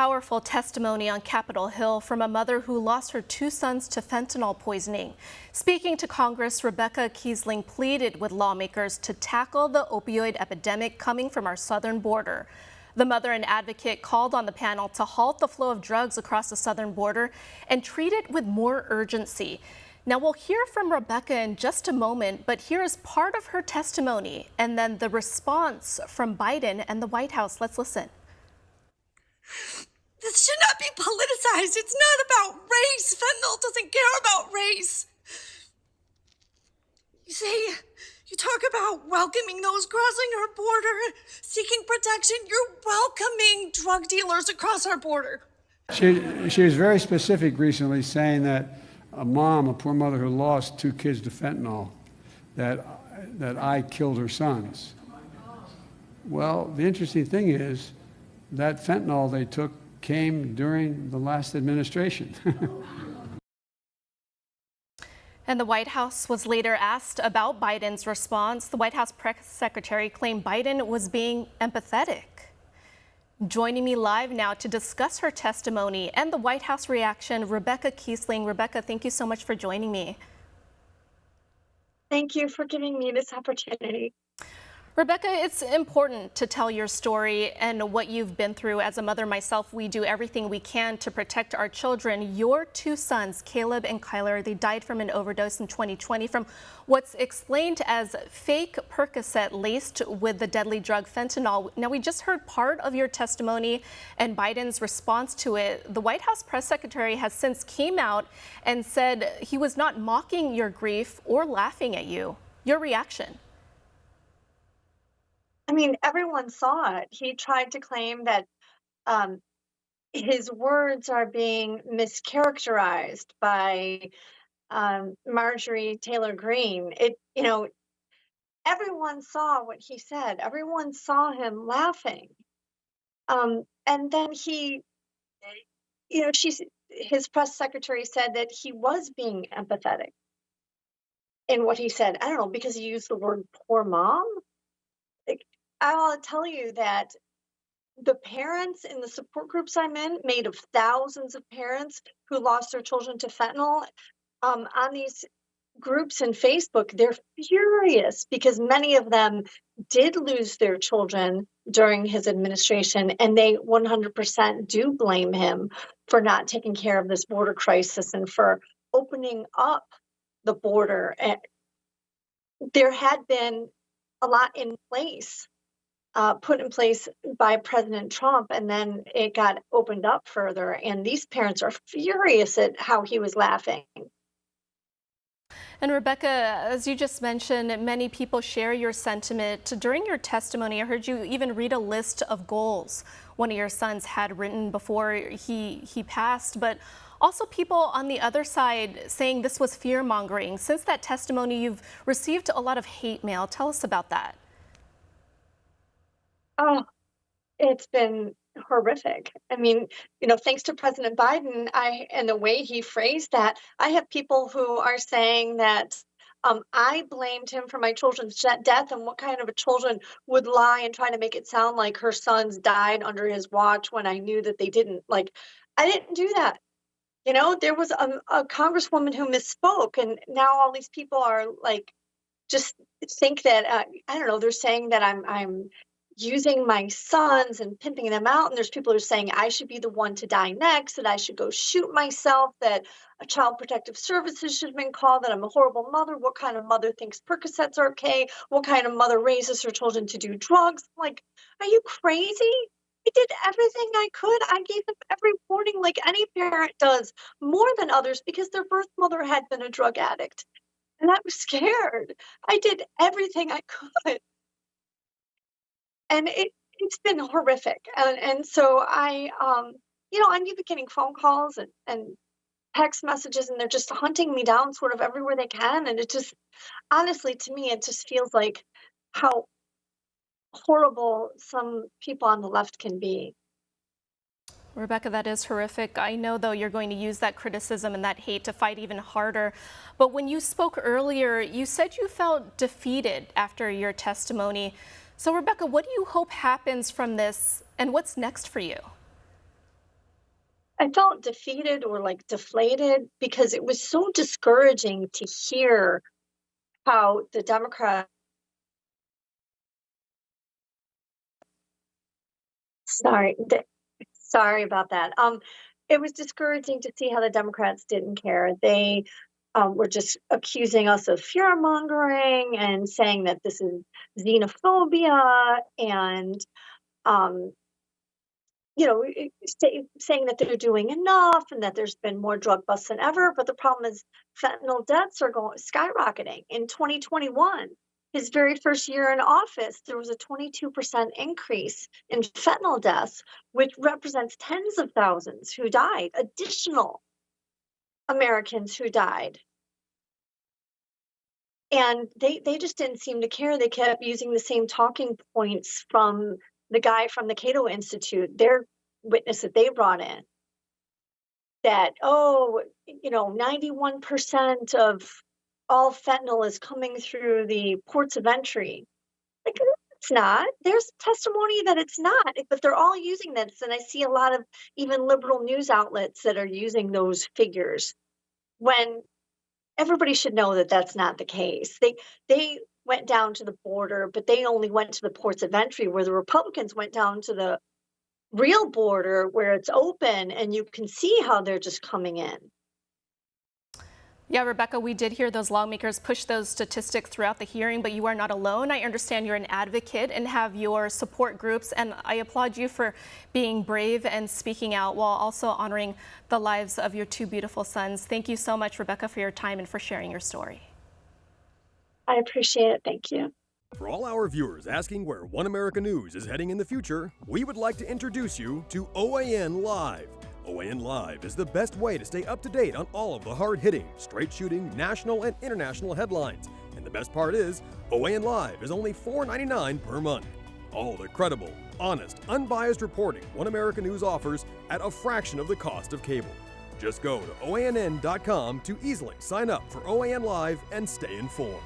powerful testimony on Capitol Hill from a mother who lost her two sons to fentanyl poisoning. Speaking to Congress, Rebecca Kiessling pleaded with lawmakers to tackle the opioid epidemic coming from our southern border. The mother and advocate called on the panel to halt the flow of drugs across the southern border and treat it with more urgency. Now, we'll hear from Rebecca in just a moment, but here is part of her testimony and then the response from Biden and the White House. Let's listen. This should not be politicized. It's not about race. Fentanyl doesn't care about race. You see, you talk about welcoming those crossing our border, seeking protection. You're welcoming drug dealers across our border. She, she was very specific recently, saying that a mom, a poor mother who lost two kids to fentanyl, that, that I killed her sons. Well, the interesting thing is, that fentanyl they took came during the last administration. And the White House was later asked about Biden's response. The White House press secretary claimed Biden was being empathetic. Joining me live now to discuss her testimony and the White House reaction, Rebecca Kiessling. Rebecca, thank you so much for joining me. Thank you for giving me this opportunity. Rebecca, it's important to tell your story and what you've been through. As a mother myself, we do everything we can to protect our children. Your two sons, Caleb and Kyler, they died from an overdose in 2020 from what's explained as fake Percocet laced with the deadly drug fentanyl. Now, we just heard part of your testimony and Biden's response to it. The White House press secretary has since came out and said he was not mocking your grief or laughing at you. Your reaction? I mean, everyone saw it. He tried to claim that um, his words are being mischaracterized by um, Marjorie Taylor Greene. It, you know, everyone saw what he said. Everyone saw him laughing. Um, and then he, you know, she's his press secretary said that he was being empathetic in what he said. I don't know because he used the word poor mom. I'll tell you that the parents in the support groups I'm in, made of thousands of parents who lost their children to fentanyl, um, on these groups in Facebook, they're furious because many of them did lose their children during his administration, and they 100% do blame him for not taking care of this border crisis and for opening up the border. And there had been a lot in place uh, put in place by President Trump, and then it got opened up further. And these parents are furious at how he was laughing. And Rebecca, as you just mentioned, many people share your sentiment. During your testimony, I heard you even read a list of goals one of your sons had written before he, he passed, but also people on the other side saying this was fear mongering. Since that testimony, you've received a lot of hate mail. Tell us about that. Oh, it's been horrific. I mean, you know, thanks to President Biden, I and the way he phrased that, I have people who are saying that um, I blamed him for my children's death, and what kind of a children would lie and try to make it sound like her sons died under his watch when I knew that they didn't. Like, I didn't do that. You know, there was a, a congresswoman who misspoke, and now all these people are like, just think that uh, I don't know. They're saying that I'm I'm using my sons and pimping them out. And there's people who are saying I should be the one to die next, that I should go shoot myself, that a child protective services should have been called, that I'm a horrible mother. What kind of mother thinks Percocets are okay? What kind of mother raises her children to do drugs? Like, are you crazy? I did everything I could. I gave them every warning like any parent does, more than others, because their birth mother had been a drug addict. And I was scared. I did everything I could and it it's been horrific. And and so I um you know I'm getting phone calls and and text messages and they're just hunting me down sort of everywhere they can and it just honestly to me it just feels like how horrible some people on the left can be. Rebecca, that is horrific. I know, though, you're going to use that criticism and that hate to fight even harder. But when you spoke earlier, you said you felt defeated after your testimony. So Rebecca, what do you hope happens from this and what's next for you? I felt defeated or like deflated because it was so discouraging to hear how the Democrat sorry sorry about that um it was discouraging to see how the democrats didn't care they um, were just accusing us of fear mongering and saying that this is xenophobia and um, you know, say, saying that they're doing enough and that there's been more drug busts than ever. But the problem is fentanyl deaths are going skyrocketing. In 2021, his very first year in office, there was a 22% increase in fentanyl deaths, which represents tens of thousands who died, additional Americans who died. And they, they just didn't seem to care. They kept using the same talking points from the guy from the Cato Institute, their witness that they brought in, that, oh, you know, 91% of all fentanyl is coming through the ports of entry. Like, it's not. There's testimony that it's not, but they're all using this. And I see a lot of even liberal news outlets that are using those figures when everybody should know that that's not the case. They, they, went down to the border, but they only went to the ports of entry where the Republicans went down to the real border where it's open and you can see how they're just coming in. Yeah, Rebecca, we did hear those lawmakers push those statistics throughout the hearing, but you are not alone. I understand you're an advocate and have your support groups, and I applaud you for being brave and speaking out while also honoring the lives of your two beautiful sons. Thank you so much, Rebecca, for your time and for sharing your story. I appreciate it. Thank you. For all our viewers asking where One America News is heading in the future, we would like to introduce you to OAN Live. OAN Live is the best way to stay up to date on all of the hard hitting, straight shooting, national and international headlines. And the best part is, OAN Live is only $4.99 per month. All the credible, honest, unbiased reporting One America News offers at a fraction of the cost of cable. Just go to OANN.com to easily sign up for OAN Live and stay informed.